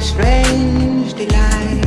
strange delight.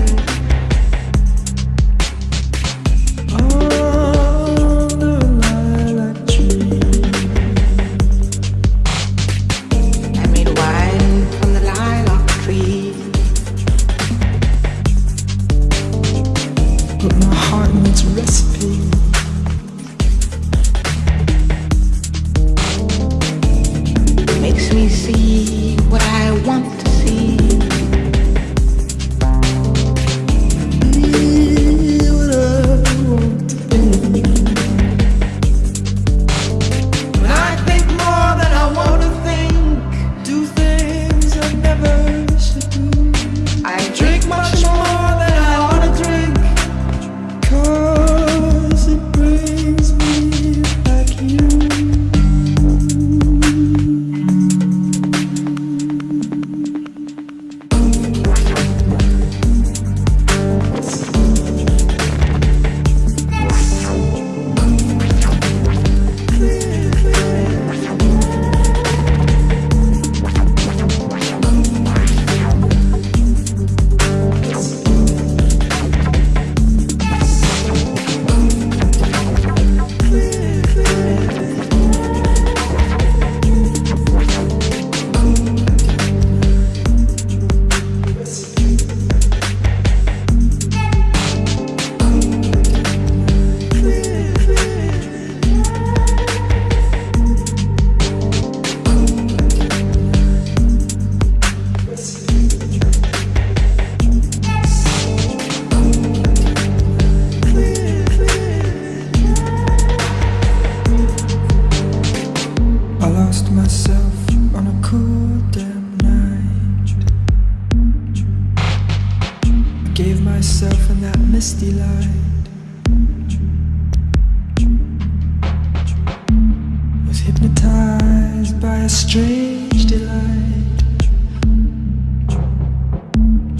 by a strange delight.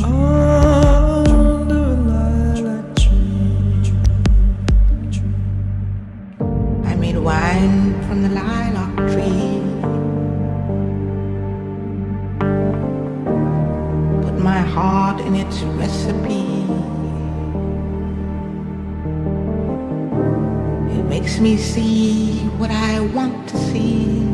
Under a lilac tree. I made wine from the lilac tree. Put my heart in its recipe. It makes me see what I want to see.